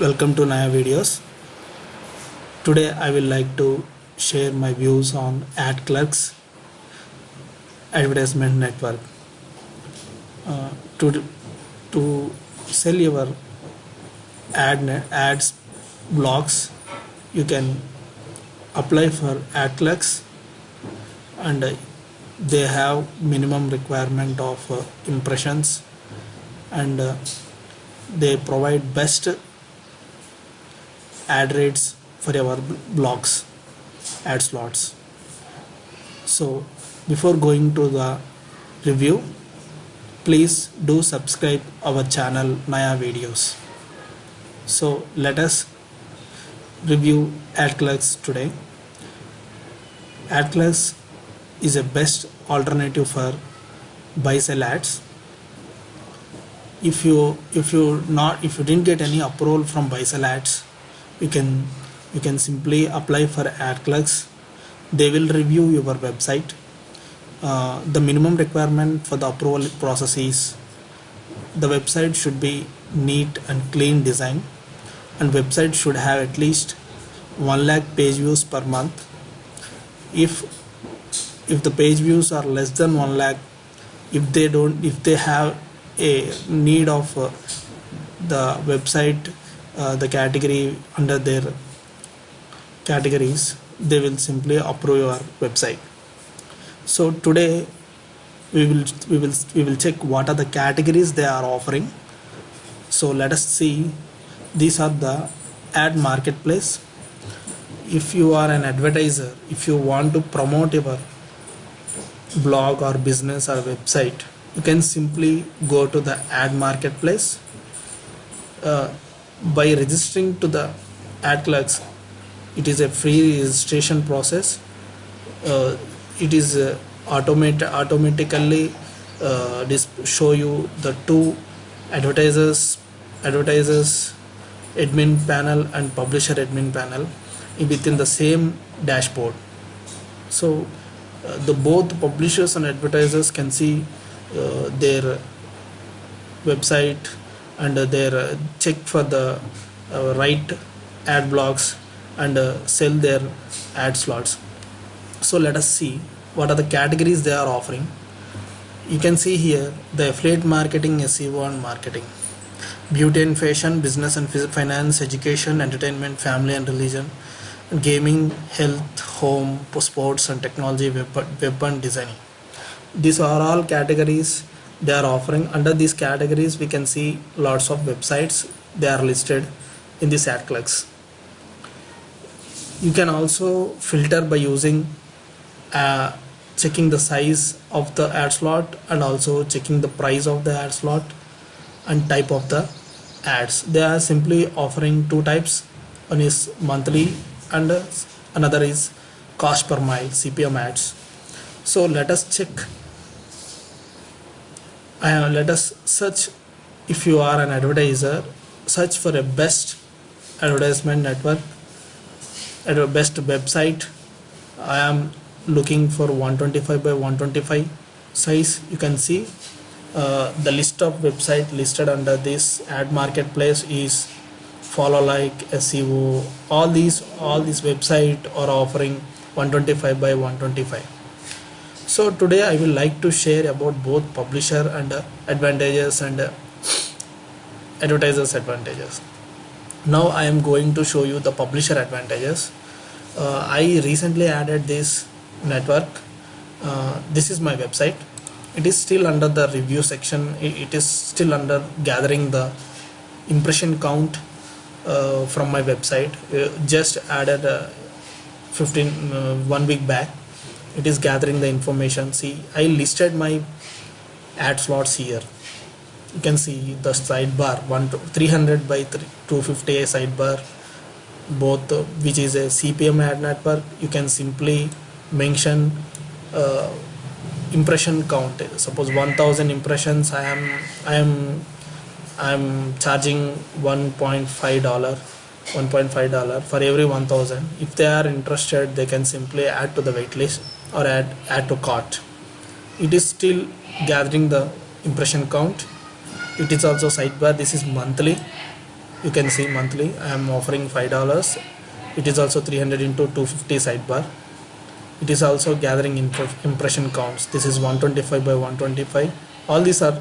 welcome to Naya videos. Today I will like to share my views on AdClerks advertisement network. Uh, to to sell your ad ads blocks you can apply for AdClerks and uh, they have minimum requirement of uh, impressions and uh, they provide best ad rates for our blocks ad slots. So before going to the review please do subscribe our channel Naya videos. So let us review AdClerks today. AdClerks is a best alternative for buy sell ads. If you if you not if you didn't get any approval from buy sell ads you can you can simply apply for AdClerks they will review your website. Uh, the minimum requirement for the approval process is the website should be neat and clean design and website should have at least 1 lakh page views per month. If if the page views are less than 1 lakh if they don't if they have a need of uh, the website uh, the category under their categories they will simply approve your website. So today we will we will we will check what are the categories they are offering. So let us see. These are the ad marketplace. If you are an advertiser if you want to promote your blog or business or website you can simply go to the ad marketplace. Uh, by registering to the AdClerks it is a free registration process. Uh, it is uh, automate automatically uh, show you the two advertisers advertisers admin panel and publisher admin panel within the same dashboard. So uh, the both publishers and advertisers can see uh, their website and their uh, check for the uh, right ad blocks and uh, sell their ad slots. So let us see what are the categories they are offering. You can see here the affiliate marketing SEO and marketing. Beauty and fashion business and finance education entertainment family and religion gaming health home sports and technology web, web and designing. These are all categories they are offering. Under these categories we can see lots of websites. They are listed in this AdClerks you can also filter by using uh, checking the size of the ad slot and also checking the price of the ad slot and type of the ads. They are simply offering two types. One is monthly and another is cost per mile CPM ads. So let us check let us search if you are an advertiser search for a best advertisement network at a best website. I am looking for 125 by 125 size. You can see uh, the list of website listed under this ad marketplace is follow like SEO all these all these website are offering 125 by 125 so today I will like to share about both publisher and uh, advantages and uh, advertisers advantages. Now I am going to show you the publisher advantages. Uh, I recently added this network. Uh, this is my website. It is still under the review section. It, is still under gathering the impression count uh, from my website. Uh, just added 15 one week back it is gathering the information. See I listed my ad slots here. You can see the sidebar 1 300 by 250 a sidebar both uh, which is a CPM ad network. You can simply mention uh, impression count. Suppose 1000 impressions I am I am I am charging 1.5 dollar 1.5 dollar for every 1000 if they are interested they can simply add to the waitlist or add add to cart. It is still gathering the impression count. It is also sidebar. This is monthly. You can see monthly. I am offering five dollars. It is also 300 into 250 sidebar. It is also gathering impression counts. This is 125 by 125 all these are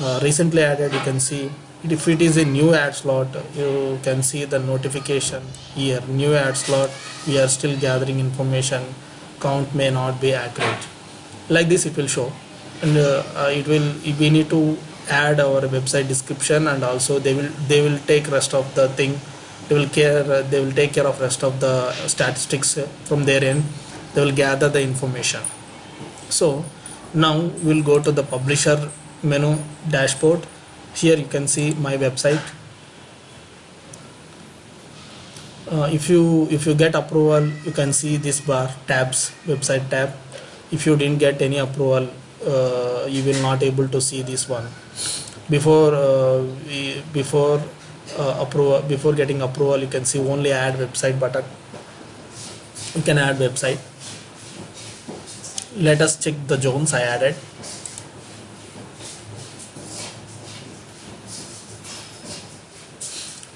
uh, recently added. You can see if it is a new ad slot you can see the notification here. New ad slot we are still gathering information. Count may not be accurate. Like this it will show. And uh, it will we need to add our website description and also they will they will take rest of the thing. They will care they will take care of rest of the statistics from their end. They will gather the information. So now we'll go to the publisher menu dashboard here you can see my website. Uh, if you if you get approval you can see this bar tabs website tab. If you didn't get any approval uh, you will not able to see this one. Before uh, before uh, approval before getting approval you can see only add website button. You can add website. Let us check the zones I added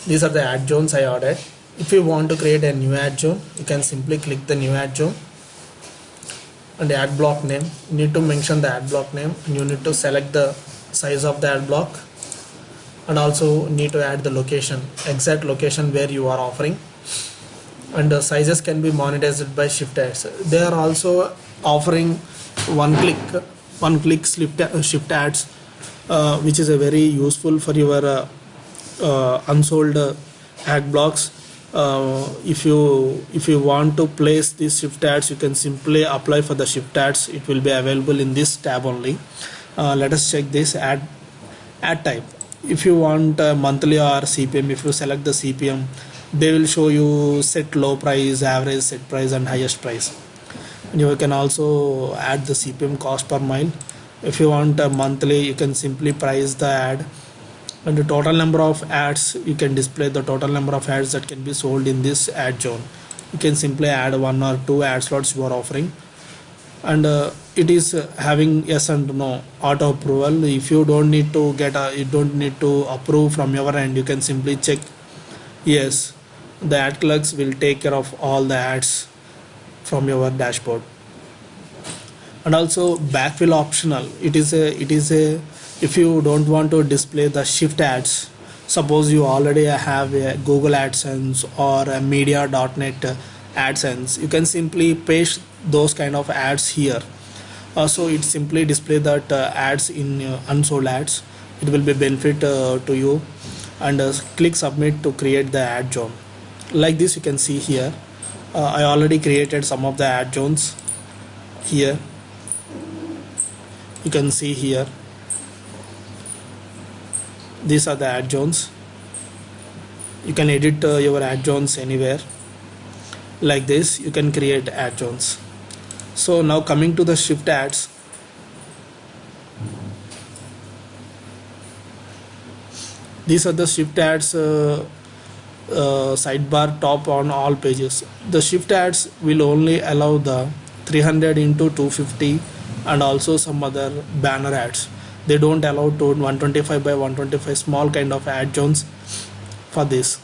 these are the ad zones I added if you want to create a new ad zone you can simply click the new ad zone and the ad block name. You need to mention the ad block name and you need to select the size of the ad block and also need to add the location exact location where you are offering. And the sizes can be monetized by shift ads. They are also offering one click one click shift ads uh, which is a very useful for your uh, unsold uh, ad blocks. Uh, if you if you want to place these shift ads you can simply apply for the shift ads. It will be available in this tab only. Uh, let us check this ad ad type. If you want monthly or CPM if you select the CPM they will show you set low price average set price and highest price. And you can also add the CPM cost per mile. If you want a monthly you can simply price the ad and the total number of ads you can display the total number of ads that can be sold in this ad zone. You can simply add one or two ad slots you are offering. And uh, it is uh, having yes and no auto approval. If you don't need to get a you don't need to approve from your end you can simply check. Yes the ad clerks will take care of all the ads from your dashboard. And also backfill optional. It is a it is a if you don't want to display the shift ads suppose you already have a google adsense or a media.net adsense you can simply paste those kind of ads here. Uh, so it simply display that uh, ads in uh, unsold ads. It will be benefit uh, to you. And uh, click submit to create the ad zone. Like this you can see here. Uh, I already created some of the ad zones here. You can see here these are the ad zones. You can edit uh, your ad zones anywhere. Like this you can create ad zones. So now coming to the shift ads. These are the shift ads uh, uh, sidebar top on all pages. The shift ads will only allow the 300 into 250 and also some other banner ads they don't allow to 125 by 125 small kind of ad zones for this.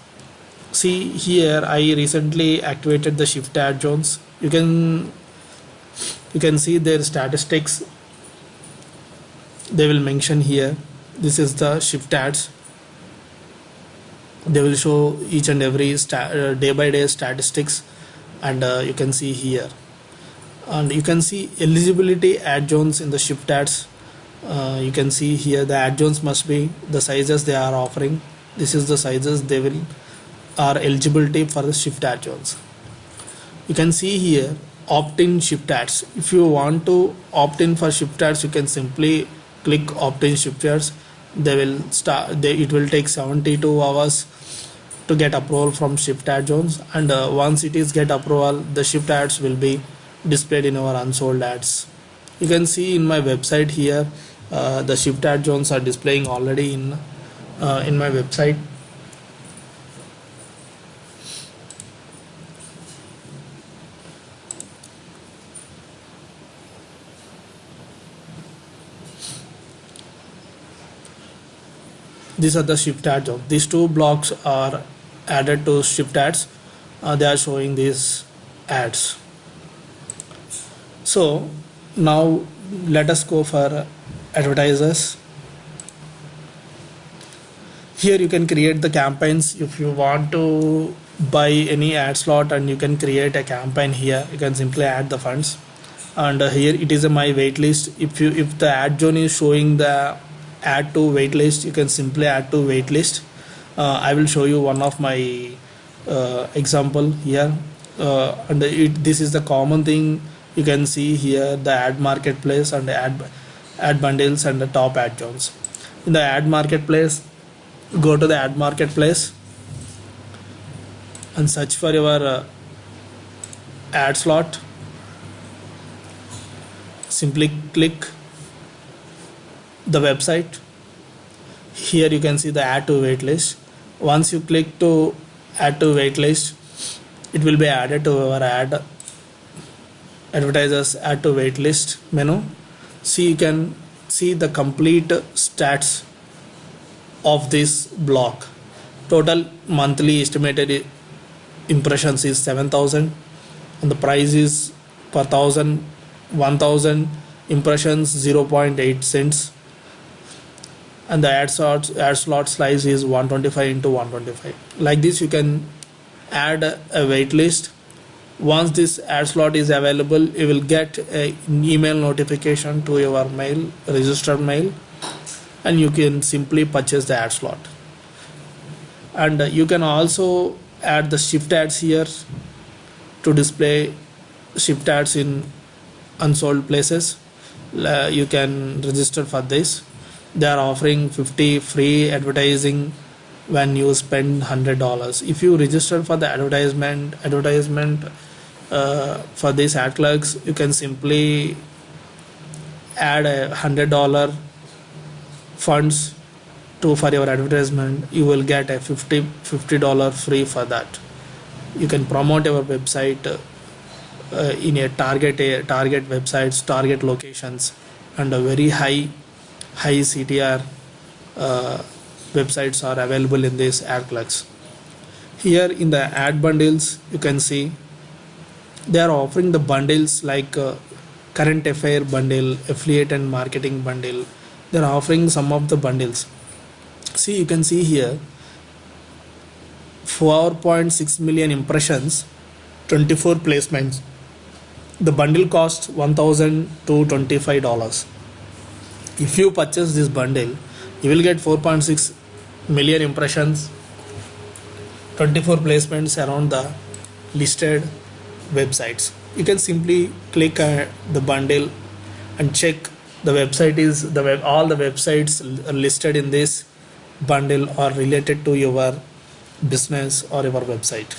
See here I recently activated the shift ad zones. You can you can see their statistics. They will mention here this is the shift ads. They will show each and every uh, day by day statistics and uh, you can see here. And you can see eligibility ad zones in the shift ads uh, you can see here the ad zones must be the sizes they are offering. This is the sizes they will are eligibility for the shift ad zones you can see here opt-in shift ads. If you want to opt in for shift ads you can simply click opt-in shift ads. They will start they, it will take 72 hours to get approval from shift ad zones and uh, once it is get approval the shift ads will be displayed in our unsold ads. You can see in my website here uh, the shift ad zones are displaying already in uh, in my website. These are the shift ads these two blocks are added to shift ads uh, they are showing these ads. So now let us go for advertisers. Here you can create the campaigns if you want to buy any ad slot and you can create a campaign here. You can simply add the funds. And uh, here it is a my waitlist. If you if the ad zone is showing the add to waitlist you can simply add to waitlist. Uh, I will show you one of my uh, example here. Uh, and it, this is the common thing. You can see here the ad marketplace and the ad ad bundles and the top ad zones in the ad marketplace go to the ad marketplace and search for your uh, ad slot. Simply click the website. Here you can see the add to waitlist. Once you click to add to waitlist it will be added to our ad advertisers add to waitlist menu see you can see the complete stats of this block. Total monthly estimated impressions is 7000 and the price is per thousand 1000 impressions 0.8 cents. And the ad slot ad slot size is 125 into 125 like this you can add a wait list once this ad slot is available you will get an email notification to your mail registered mail and you can simply purchase the ad slot. And you can also add the shift ads here to display shift ads in unsold places. Uh, you can register for this. They are offering 50 free advertising when you spend hundred dollars. If you register for the advertisement advertisement uh, for these ad clerks you can simply add a hundred dollar funds to for your advertisement. You will get a 50 50 dollar free for that. You can promote your website uh, in a target a target websites target locations and a very high high CTR uh, websites are available in this ad clerks. Here in the ad bundles, you can see they are offering the bundles like uh, current affair bundle, affiliate and marketing bundle. They are offering some of the bundles. See, you can see here 4.6 million impressions, 24 placements. The bundle costs 1,225 dollars if you purchase this bundle you will get 4.6 million impressions 24 placements around the listed websites. You can simply click uh, the bundle and check the website is the web all the websites listed in this bundle are related to your business or your website.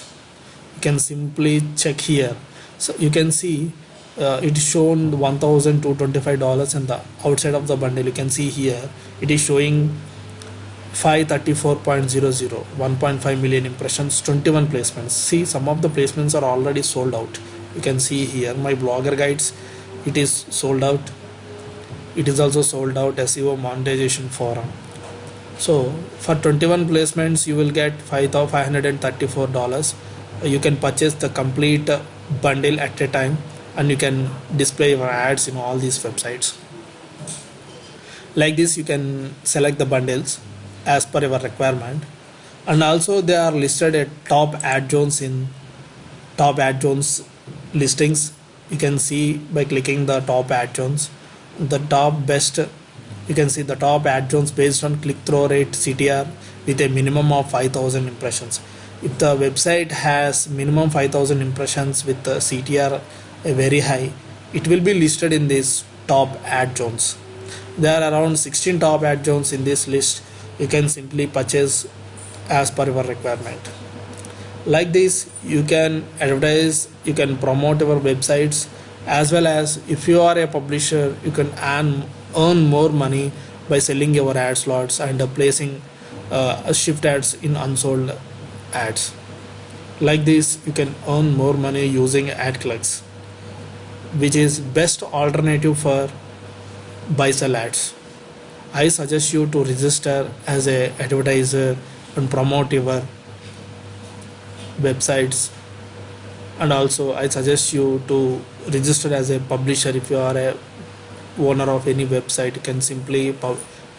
You can simply check here. So you can see uh, it is shown $1225 and the outside of the bundle. You can see here it is showing 534.00 1.5 million impressions 21 placements. See some of the placements are already sold out. You can see here my blogger guides it is sold out. It is also sold out SEO monetization forum. So for 21 placements you will get $534 you can purchase the complete bundle at a time and you can display your ads in all these websites. Like this you can select the bundles as per your requirement. And also they are listed at top ad zones in top ad zones listings. You can see by clicking the top ad zones the top best you can see the top ad zones based on click-through rate CTR with a minimum of 5000 impressions. If the website has minimum 5000 impressions with the CTR a very high it will be listed in this top ad zones. There are around 16 top ad zones in this list you can simply purchase as per your requirement. Like this you can advertise you can promote your websites as well as if you are a publisher you can earn earn more money by selling your ad slots and uh, placing uh, shift ads in unsold ads. Like this you can earn more money using ad clerks which is best alternative for buy sell ads I suggest you to register as a advertiser and promote your websites. And also I suggest you to register as a publisher if you are a owner of any website. You can simply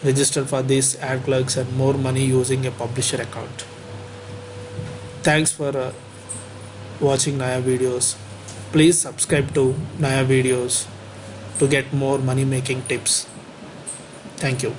register for this ad clerks and more money using a publisher account. Thanks for uh, watching Naya videos. Please subscribe to Naya videos to get more money making tips thank you